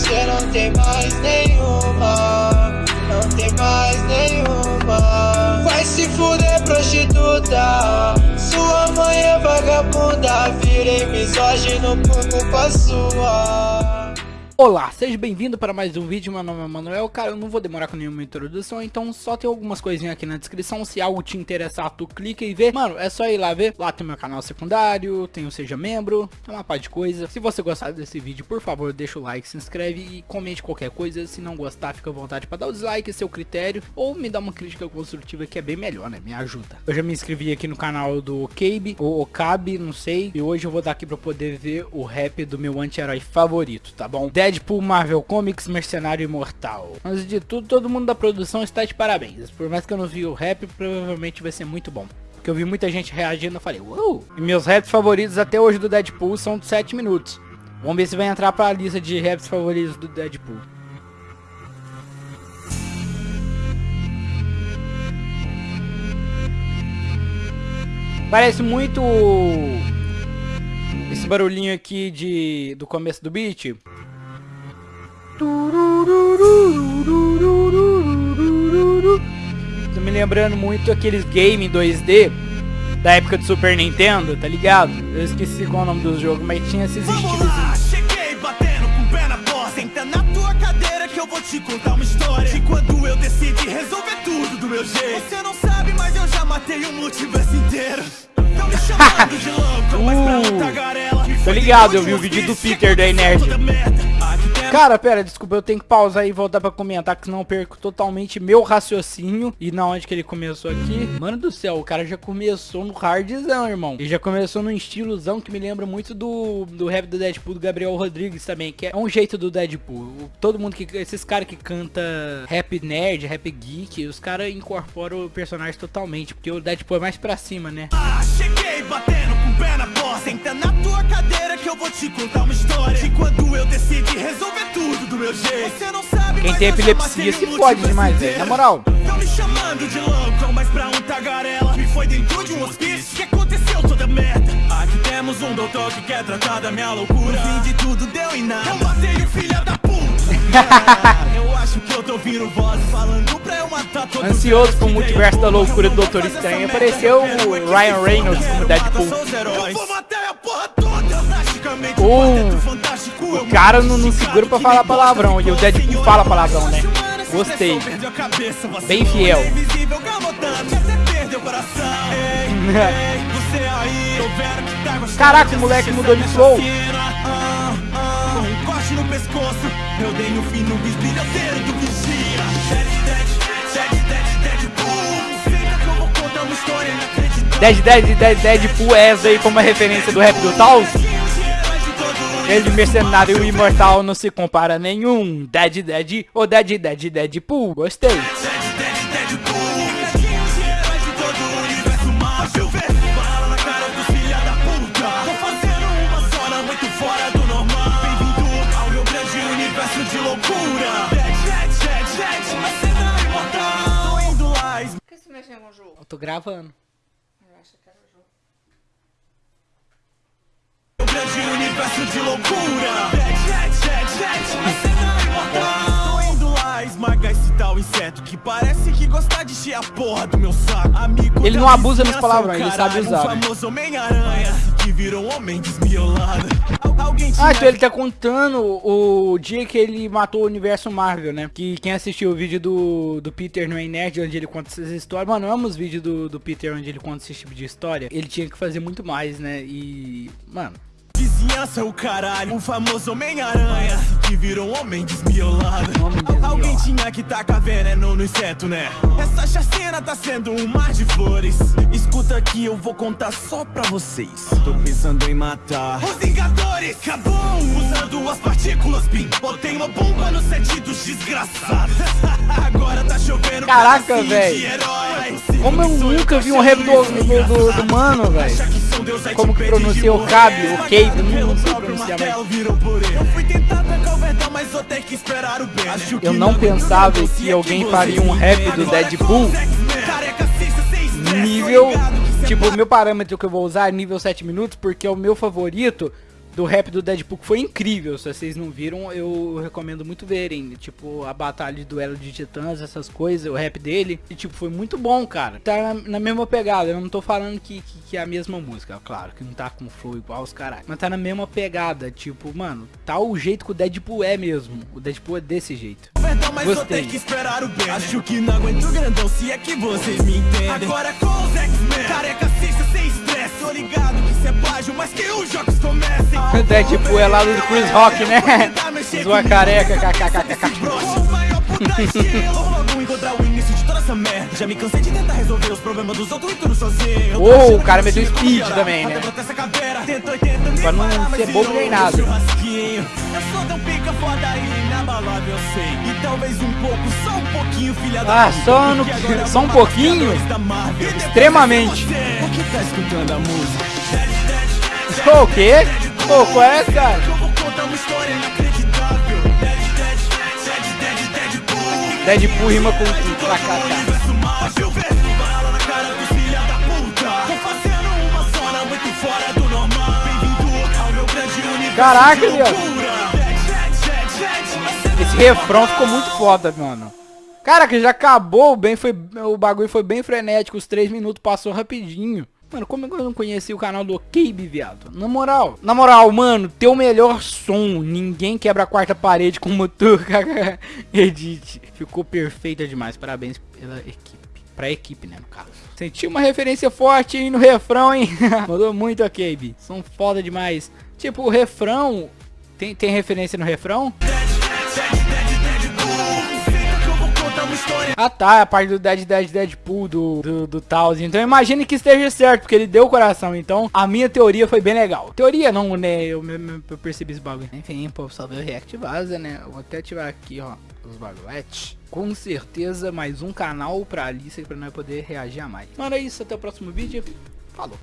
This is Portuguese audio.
você não tem mais nenhuma Não tem mais nenhuma. Vai se fuder prostituta Sua mãe é vagabunda Virei misógino por culpa sua Olá, seja bem-vindo para mais um vídeo, meu nome é Manuel, cara, eu não vou demorar com nenhuma introdução, então só tem algumas coisinhas aqui na descrição, se algo te interessar, tu clica e vê, mano, é só ir lá ver, lá tem meu canal secundário, tem o Seja Membro, tem uma parte de coisa, se você gostar desse vídeo, por favor, deixa o like, se inscreve e comente qualquer coisa, se não gostar, fica à vontade para dar o dislike, seu critério, ou me dá uma crítica construtiva que é bem melhor, né, me ajuda. Eu já me inscrevi aqui no canal do Cabe, ou Okabe, não sei, e hoje eu vou dar aqui pra poder ver o rap do meu anti-herói favorito, tá bom? Deadpool, Marvel Comics, Mercenário Imortal. Antes de tudo, todo mundo da produção está de parabéns. Por mais que eu não vi o rap, provavelmente vai ser muito bom. Porque eu vi muita gente reagindo, eu falei, uou! E meus raps favoritos até hoje do Deadpool são de 7 minutos. Vamos ver se vai entrar pra lista de raps favoritos do Deadpool. Parece muito esse barulhinho aqui de do começo do beat. Tô me lembrando muito aqueles game 2D da época do Super Nintendo, tá ligado? Eu esqueci qual é o nome dos jogos, mas tinha esses estilos. Cheguei batendo com o pé na porta, senta na tua cadeira que eu vou te contar uma história de quando eu decidi resolver tudo do meu jeito. Você não sabe, mas eu já matei o multiverso inteiro. Tão me chamando de louco, mas pra Uh, muita garela. Tô ligado, eu vi o vídeo do Peter da Nerd. Cara, pera, desculpa, eu tenho que pausar e voltar pra comentar, que senão eu perco totalmente meu raciocínio e na onde que ele começou aqui. Mano do céu, o cara já começou no hardzão, irmão. Ele já começou num estilozão que me lembra muito do, do rap do Deadpool, do Gabriel Rodrigues também, que é um jeito do Deadpool. O- Todo mundo que, esses caras que canta rap nerd, rap geek, os caras incorporam o personagem totalmente, porque o Deadpool é mais pra cima, né? Ah, cheguei batendo com o pé na porta, senta na tua cadeira que eu vou te contar uma história de quando eu decidi resolver Quem tem epilepsia se o fode multiverso demais, velho. Na moral. Tão me chamando de louco, mas pra um tagarela Me foi dentro de um hospício. Que aconteceu toda merda? Aqui temos um doutor que quer tratar da minha loucura. No fim de tudo deu em nada. Eu matei o filho da puta. Eu acho que eu tô ouvindo vozes falando pra eu matar todo Ansioso pro mundo multiverso da loucura do Doutor Estranho, apareceu o Ryan Reynolds como Deadpool. Eu vou matar a porra toda. Drasticamente O- quarteto fantástico, eu o cara não- não segura pra falar palavrão, e o Deadpool fala palavrão, né? Gostei. Bem fiel. Tá Caraca, o moleque mudou de flow. Dead Dead Dead Deadpool é essa aí como uma referência do rap do Taos? Ele mercenário imortal não se compara a nenhum. Dead Dead ou Dead Dead Deadpool. Gostei. Por que você mexeu com o jogo? Eu tô gravando. Eu acho que era o jogo. Universo de loucura Jet, jet, jet, mas cê não é imortal Tô indo lá esmagar esse tal inseto Que parece que gosta de encher a porra do meu saco Amigo Ele não abusa nos palavrões, o ele sabe usar, Um né? famoso Homem-Aranha Que virou um homem desmiolado Ah, então ele tá contando o dia que ele matou o universo Marvel, né? Que quem assistiu o vídeo do, do Peter no Nerd, onde ele conta essas histórias. Mano, eu amo os vídeos do, do Peter onde ele conta esse tipo de história. Ele tinha que fazer muito mais, né? E. Mano. Vizinhança, o caralho, o famoso Homem-Aranha Que virou um homem desmiolado. Alguém tinha que tacar veneno no inseto, né? Essa chacina tá sendo um mar de flores Escuta aqui, eu vou contar só pra vocês Tô pensando em matar Os Vingadores, acabou Usando as partículas PIN Botei uma bomba no set dos desgraçados Agora tá chovendo Caraca, herói. Como eu nunca vi um rap do, do, do, do mano, velho. Como que pronuncia o. Cabe, o Cave, não sei pronunciar purê. Eu não pensava que alguém faria um rap do Deadpool nível. Tipo, o meu parâmetro que eu vou usar é nível 7 minutos, porque o meu favorito do rap do Deadpool, que foi incrível. Se vocês não viram, eu recomendo muito verem. Tipo, a batalha de duelo de titãs, essas coisas, o rap dele. E, tipo, foi muito bom, cara. Tá na, na mesma pegada. Eu não tô falando que, que, que, é a mesma música, claro, que não tá com flow igual os caras. Mas tá na mesma pegada. Tipo, mano, tá o jeito que o Deadpool é mesmo. O Deadpool é desse jeito. Mas Gostei. que esperar o bem. Acho que não aguento grandão, se é que vocês me entendem. Agora com os X-Men, careca, sem estresse. Tô ligado que isso é plágio, mas que os jogos comecem. O Deadpool é lá do Chris Rock, né? Zoa careca, kkkk. Já me cansei de tentar resolver os problemas dos outros e tudo sozinho o cara meteu speed também, né? Pra não ser bobo nem nada Eu sou tão pica foda e inabalável, eu sei E talvez um pouco, só um pouquinho, filha da Ah, só, no, só um pouquinho? Extremamente O que tá escutando a música? O quê? Pô, qual é, cara? Deadpool rima com cá, Caraca, viado. Esse refrão ficou muito foda, mano. Cara, que já acabou, bem foi, o bagulho foi bem frenético, os 3 minutos passou rapidinho. Mano, como eu não conheci o canal do Cabe, viado? Na moral, na moral, mano, teu melhor som. Ninguém quebra a quarta parede como tu, Edit. Ficou perfeita demais. Parabéns pela equipe. Pra equipe, né, no caso. Senti uma referência forte aí no refrão, hein? Mandou muito a Cabe. São foda demais. Tipo, o refrão... Tem, tem referência no refrão? Ah tá, a parte do Dead Dead Deadpool do, do, do Taos. Então imagine que esteja certo, porque ele deu o coração. Então a minha teoria foi bem legal. Teoria não, né? Eu, eu, eu percebi esse bagulho. Enfim, pô, só ver o react vaza, né? Eu vou até ativar aqui, ó, os bagulhetes. Com certeza mais um canal pra Alice pra nós poder reagir a mais. Mano, é isso. Até o próximo vídeo. Falou.